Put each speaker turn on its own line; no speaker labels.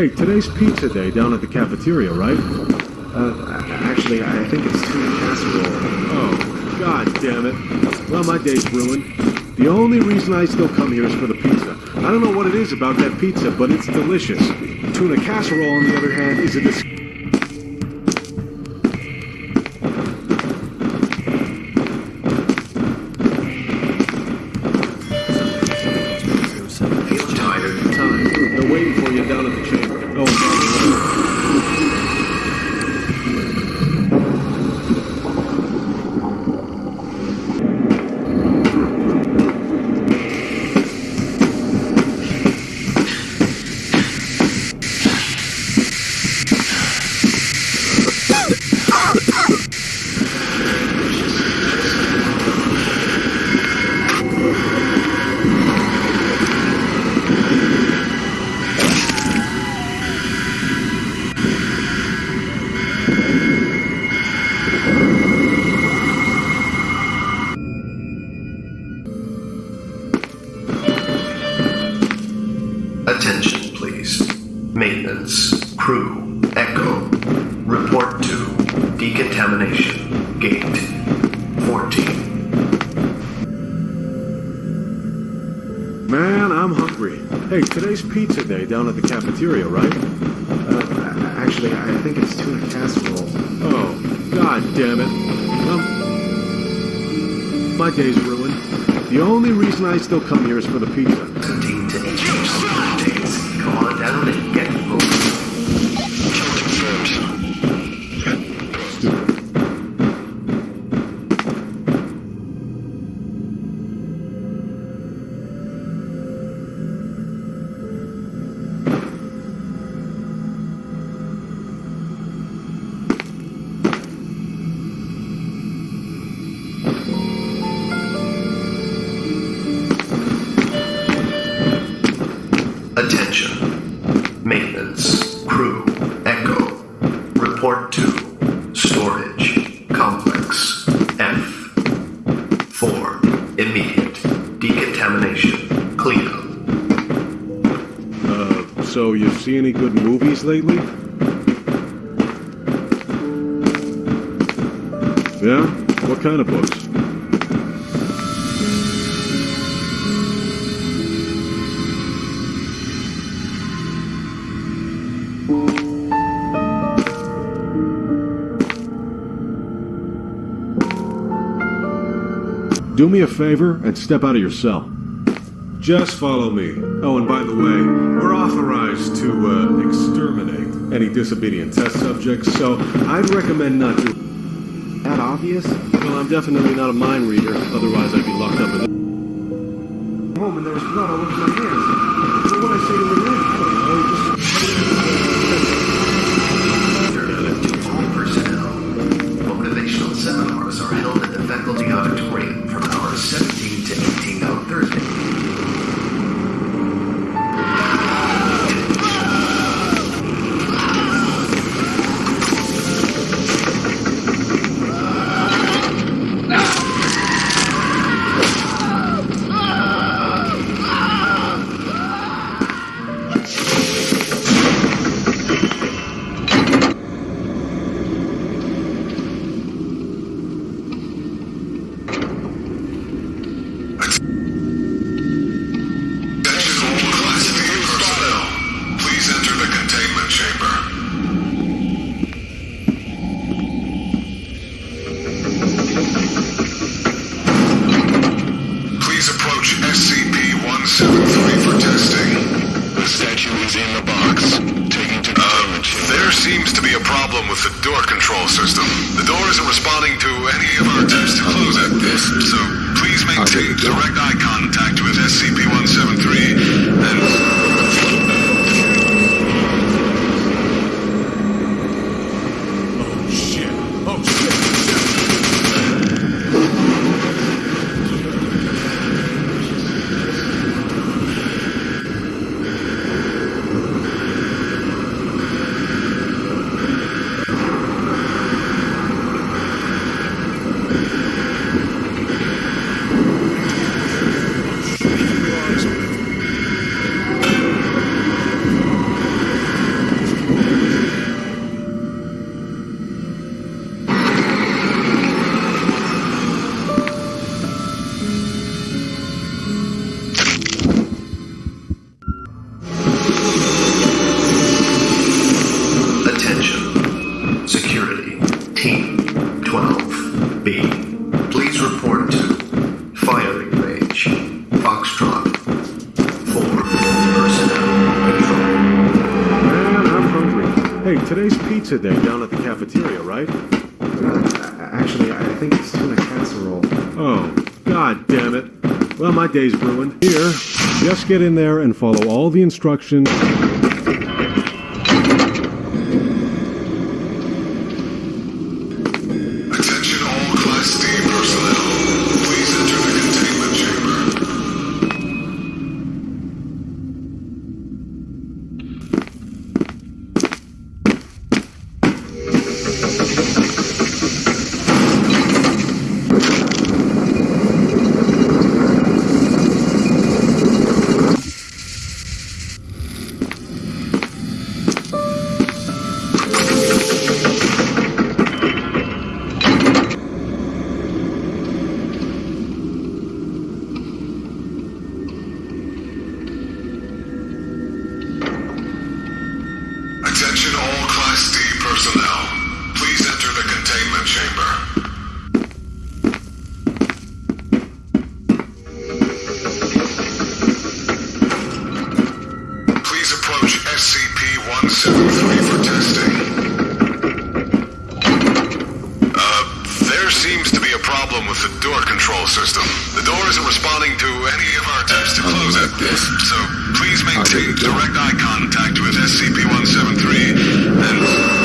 Hey, today's pizza day down at the cafeteria, right?
Uh, actually, I think it's tuna casserole.
Oh, god damn it. Well, my day's ruined. The only reason I still come here is for the pizza. I don't know what it is about that pizza, but it's delicious. Tuna casserole, on the other hand, is a dis-
Feel tired.
time. They're waiting for you down at the chamber.
Attention, please. Maintenance, crew, echo. Report to decontamination, gate 14.
Man, I'm hungry. Hey, today's pizza day down at the cafeteria, right?
Uh, actually, I think it's tuna casserole.
Oh, god damn it. Um, my day's ruined. The only reason I still come here is for the pizza.
Come on down Report to storage complex F. 4. Immediate decontamination cleanup.
Uh, so you see any good movies lately? Yeah? What kind of books? Do me a favor and step out of your cell. Just follow me. Oh, and by the way, we're authorized to uh, exterminate any disobedient test subjects, so I'd recommend not to.
That obvious?
Well, I'm definitely not a mind reader, otherwise I'd be locked up in.
Home and there was blood all over my hands. What would I say to Renee? I don't know. Just...
the
door control system. The door isn't responding to any of our attempts to close it. So direct eye contact with
Hey, today's pizza day down at the cafeteria, right?
Uh, actually, I think it's tuna casserole.
Oh, god damn it. Well, my day's ruined. Here, just get in there and follow all the instructions.
Seems to be a problem with the door control system. The door isn't responding to any of our attempts to close it. So please maintain direct eye contact with SCP-173 and